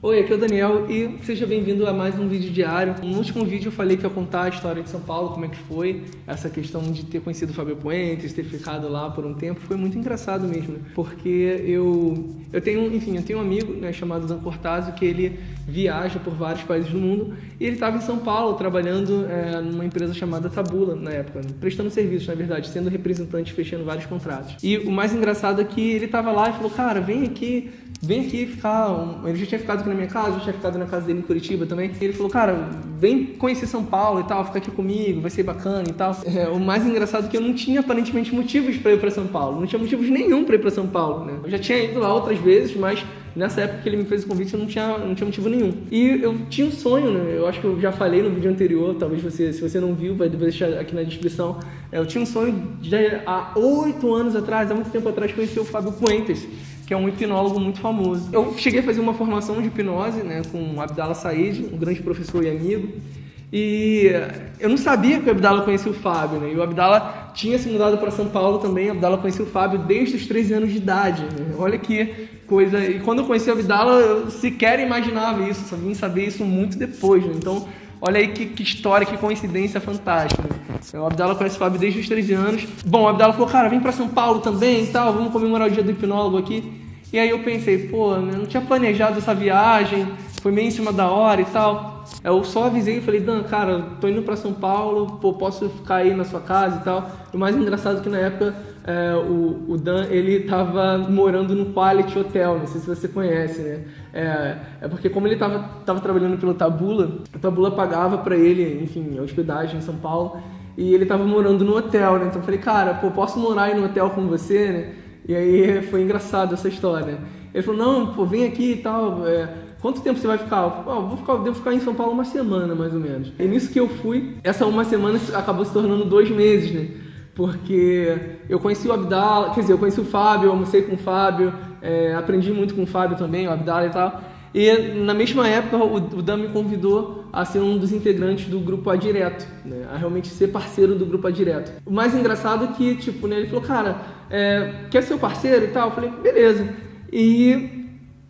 Oi, aqui é o Daniel e seja bem-vindo a mais um vídeo diário. No último vídeo eu falei que ia contar a história de São Paulo, como é que foi, essa questão de ter conhecido o Fábio Puentes, ter ficado lá por um tempo, foi muito engraçado mesmo, porque eu, eu tenho, enfim, eu tenho um amigo né, chamado Dan Cortazzo que ele viaja por vários países do mundo e ele estava em São Paulo trabalhando é, numa empresa chamada Tabula na época, né? prestando serviços, na verdade, sendo representante, fechando vários contratos. E o mais engraçado é que ele estava lá e falou, cara, vem aqui, vem aqui ficar. Um... Ele já tinha ficado aqui na minha casa, já tinha ficado na casa dele em Curitiba também. E ele falou, cara, vem conhecer São Paulo e tal, fica aqui comigo, vai ser bacana e tal. É, o mais engraçado é que eu não tinha aparentemente motivos para ir para São Paulo. Não tinha motivos nenhum para ir para São Paulo, né? Eu já tinha ido lá outras vezes, mas nessa época que ele me fez o convite eu não tinha, não tinha motivo nenhum. E eu tinha um sonho, né? Eu acho que eu já falei no vídeo anterior, talvez você, se você não viu, vai deixar aqui na descrição. É, eu tinha um sonho de há oito anos atrás, há muito tempo atrás, conhecer o Fábio Puentes que é um hipnólogo muito famoso. Eu cheguei a fazer uma formação de hipnose né, com o Abdallah Said, um grande professor e amigo, e eu não sabia que o Abdallah conhecia o Fábio, né? E o Abdallah tinha se mudado para São Paulo também. O Abdallah conhecia o Fábio desde os 13 anos de idade. Né? Olha que coisa. E quando eu conheci o Abdallah, eu sequer imaginava isso, só vim saber isso muito depois. Né? Então, olha aí que, que, história, que coincidência fantástica. Né? O Abdallah conhece o Fábio desde os 13 anos. Bom, o Abdallah falou, cara, vem para São Paulo também e tal, vamos comemorar o dia do hipnólogo aqui. E aí eu pensei, pô, eu não tinha planejado essa viagem, foi meio em cima da hora e tal. Eu só avisei e falei, Dan, cara, tô indo para São Paulo, pô, posso ficar aí na sua casa e tal. O mais engraçado é que na época é, o, o, Dan, ele tava morando no Quality Hotel, não sei se você conhece, né? É, é porque como ele tava, tava trabalhando pelo Tabula, a Tabula pagava para ele, enfim, a hospedagem em São Paulo, e ele tava morando no hotel, né? Então eu falei, cara, pô, posso morar aí no hotel com você, né? E aí foi engraçado essa história. Ele falou, não, pô, vem aqui e tal. É, quanto tempo você vai ficar? Eu falei, oh, vou ficar, devo ficar em São Paulo uma semana, mais ou menos. E nisso que eu fui, essa uma semana acabou se tornando dois meses, né? Porque eu conheci o Abdala, quer dizer, eu conheci o Fábio, almocei com o Fábio, é, aprendi muito com o Fábio também, o Abdala e tal. E na mesma época o, o Dan me convidou a ser um dos integrantes do grupo A Direto, né? a realmente ser parceiro do grupo A Direto. O mais engraçado é que, tipo, né, ele falou, cara, é, quer ser o parceiro e tal? Eu falei, beleza. E,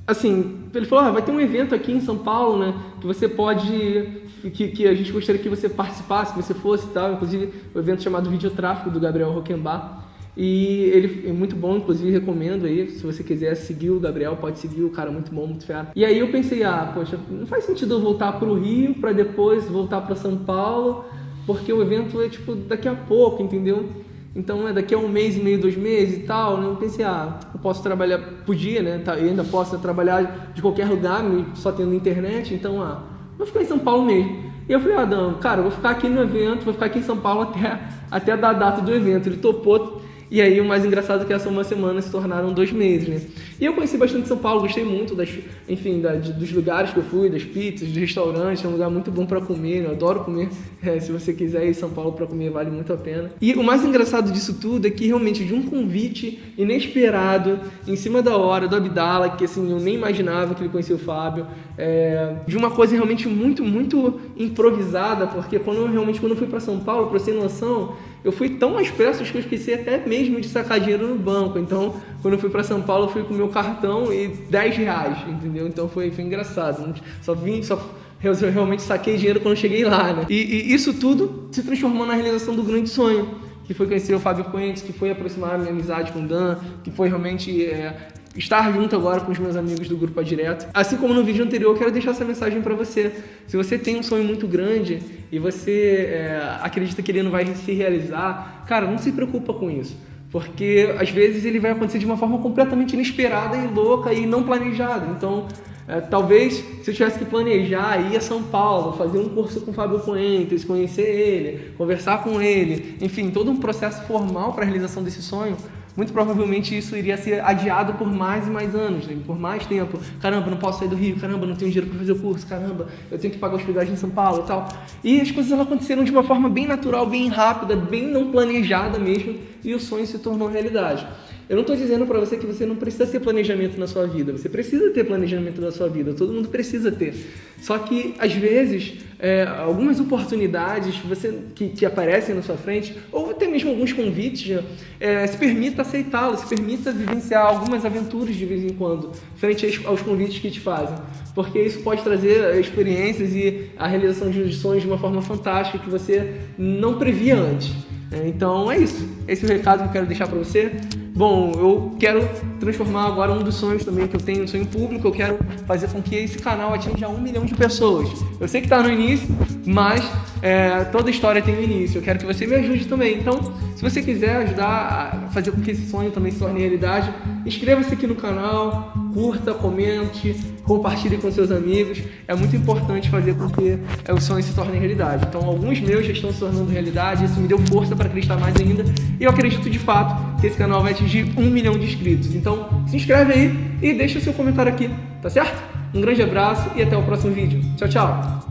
assim, ele falou, ah, vai ter um evento aqui em São Paulo, né, que você pode, que, que a gente gostaria que você participasse, que você fosse e tal, inclusive o um evento chamado Videotráfico do Gabriel Roquembar. E ele é muito bom, inclusive recomendo aí, se você quiser seguir o Gabriel, pode seguir o cara muito bom, muito fera. E aí eu pensei, ah, poxa, não faz sentido eu voltar para o Rio para depois voltar para São Paulo, porque o evento é tipo daqui a pouco, entendeu? Então é daqui a um mês e meio, dois meses e tal, né? Eu pensei, ah, eu posso trabalhar, podia, né? Tá, eu ainda posso trabalhar de qualquer lugar, só tendo internet, então, ah, vou ficar em São Paulo mesmo. E eu falei, ah, Dan, cara, eu vou ficar aqui no evento, vou ficar aqui em São Paulo até, até a data do evento. Ele topou, e aí o mais engraçado é que essa uma semana se tornaram dois meses, né? E eu conheci bastante São Paulo, gostei muito das, enfim, da, de, dos lugares que eu fui, das pizzas, dos restaurantes, é um lugar muito bom para comer, eu adoro comer. É, se você quiser ir em São Paulo para comer, vale muito a pena. E o mais engraçado disso tudo é que realmente de um convite inesperado, em cima da hora, do Abdala, que assim, eu nem imaginava que ele conhecia o Fábio, é, de uma coisa realmente muito, muito improvisada, porque quando eu realmente quando eu fui para São Paulo, para ter noção, eu fui tão às pressas que eu esqueci até mesmo de sacar dinheiro no banco. Então, quando eu fui para São Paulo, eu fui com meu cartão e 10 reais, entendeu? Então foi, foi engraçado. Só vim, só eu realmente saquei dinheiro quando cheguei lá, né? E, e, isso tudo se transformou na realização do grande sonho, que foi conhecer o Fábio Puentes, que foi aproximar a minha amizade com o Dan, que foi realmente é, estar junto agora com os meus amigos do Grupo A Direto. Assim como no vídeo anterior, quero deixar essa mensagem para você. Se você tem um sonho muito grande e você é, acredita que ele não vai se realizar, cara, não se preocupa com isso. Porque às vezes ele vai acontecer de uma forma completamente inesperada e louca e não planejada. Então, é, talvez se eu tivesse que planejar ir a São Paulo, fazer um curso com o Fábio Puentes, conhecer ele, conversar com ele, enfim, todo um processo formal para a realização desse sonho, muito provavelmente isso iria ser adiado por mais e mais anos, né? por mais tempo. Caramba, não posso sair do Rio, caramba, não tenho dinheiro para fazer o curso, caramba, eu tenho que pagar hospedagem em São Paulo e tal. E as coisas aconteceram de uma forma bem natural, bem rápida, bem não planejada mesmo, e o sonho se tornou realidade. Eu não estou dizendo para você que você não precisa ter planejamento na sua vida. Você precisa ter planejamento na sua vida. Todo mundo precisa ter. Só que, às vezes, é, algumas oportunidades você, que, aparecem na sua frente, ou até mesmo alguns convites, é, se permita aceitá-los, se permita vivenciar algumas aventuras de vez em quando, frente aos convites que te fazem. Porque isso pode trazer experiências e a realização de sonhos de uma forma fantástica que você não previa antes. É, então é isso. Esse é o recado que eu quero deixar para você. Bom, eu quero transformar agora um dos sonhos também que eu tenho, um sonho público, eu quero fazer com que esse canal atinja um milhão de pessoas. Eu sei que está no início, mas é, toda história tem um início. Eu quero que você me ajude também. Então, se você quiser ajudar a fazer com que esse sonho também se torne realidade, inscreva-se aqui no canal, curta, comente, compartilhe com seus amigos. É muito importante fazer com que é, o sonho se torne realidade. Então, alguns meus já estão se tornando realidade, isso me deu força para acreditar mais ainda. E eu acredito de fato que esse canal vai atingir um milhão de inscritos. Então, se inscreve aí e deixa o seu comentário aqui, tá certo? Um grande abraço e até o próximo vídeo. Tchau, tchau!